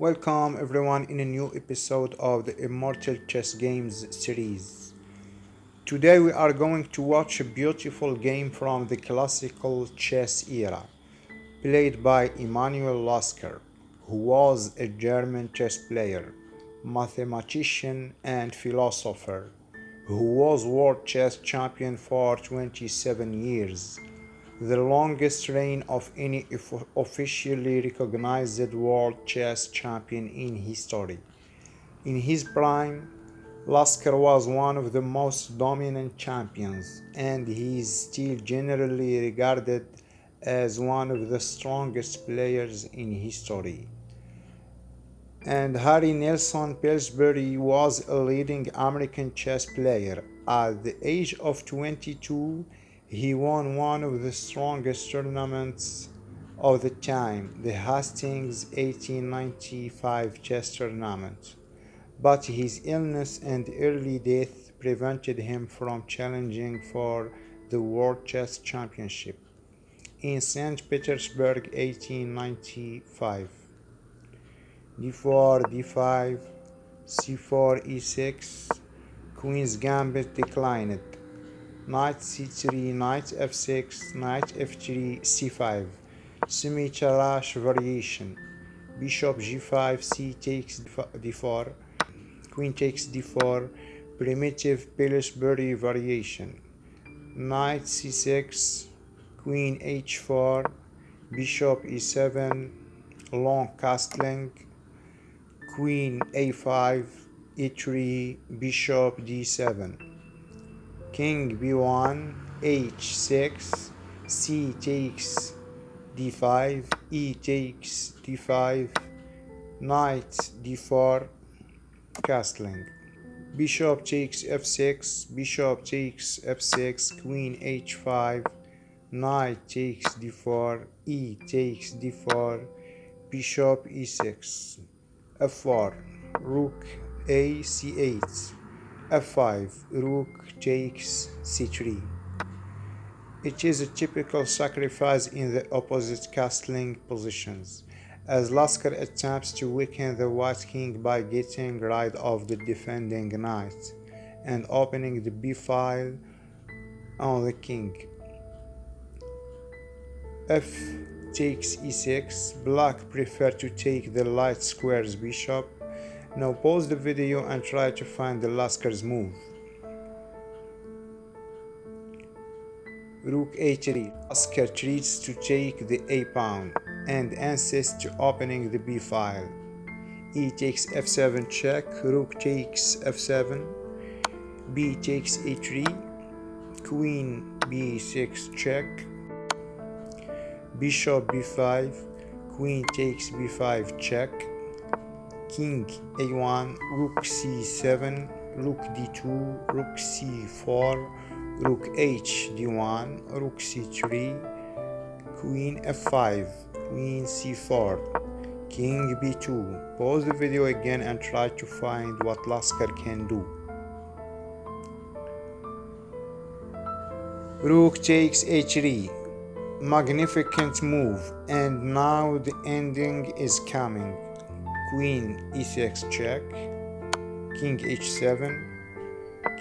Welcome everyone in a new episode of the Immortal Chess Games series. Today we are going to watch a beautiful game from the classical chess era, played by Emanuel Lasker, who was a German chess player, mathematician and philosopher, who was world chess champion for 27 years the longest reign of any officially recognized world chess champion in history. In his prime, Lasker was one of the most dominant champions, and he is still generally regarded as one of the strongest players in history. And Harry Nelson Pillsbury was a leading American chess player. At the age of 22, he won one of the strongest tournaments of the time, the Hastings 1895 chess tournament. But his illness and early death prevented him from challenging for the World Chess Championship in St. Petersburg 1895. d4, d5, c4, e6, Queen's Gambit declined knight c3 knight f6 knight f3 c5 semi-Tarrasch variation. Bishop g5 c takes d4 queen takes d4 primitive Pillsbury variation. Knight c6 queen h4 bishop e7 long castling queen a5 e3 bishop d7 king b1 h6 c takes d5 e takes d5 knight d4 castling. Bishop takes f6 bishop takes f6 queen h5 knight takes d4 e takes d4 bishop e6 f4 rook a c8 f5 rook takes c3 it is a typical sacrifice in the opposite castling positions as Lasker attempts to weaken the white king by getting rid of the defending knight and opening the b file on the king. F takes e6 black prefer to take the light squares bishop now pause the video and try to find the Lasker's move. Rook a3. Lasker treats to take the a pawn and insists to opening the b file. e takes f7 check, rook takes f7, b takes a3, queen b6 check, bishop b5, queen takes b5 check, king a1 rook c7 rook d2 rook c4 rook h d1 rook c3 queen f5 queen c4 king b2 pause the video again and try to find what Lasker can do. Rook takes h3 magnificent move. And now the ending is coming queen e6 check king h7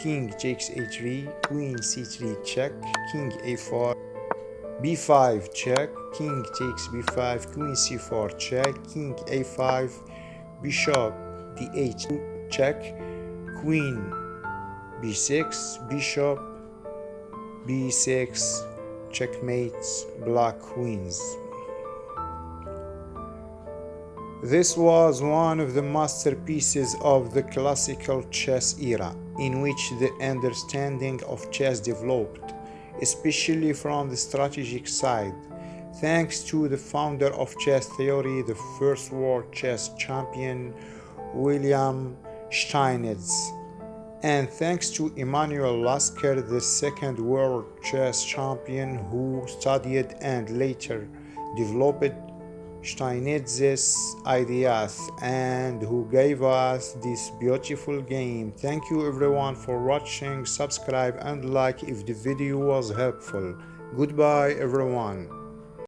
king takes a3 queen c3 check king a4 b5 check king takes b5 queen c4 check king a5 bishop d8 check queen b6 bishop b6 checkmates black queens this was one of the masterpieces of the classical chess era, in which the understanding of chess developed, especially from the strategic side, thanks to the founder of chess theory, the first world chess champion, William Steinitz, and thanks to Emanuel Lasker, the second world chess champion who studied and later developed Steinitz's ideas and who gave us this beautiful game. Thank you everyone for watching, subscribe and like if the video was helpful. Goodbye everyone.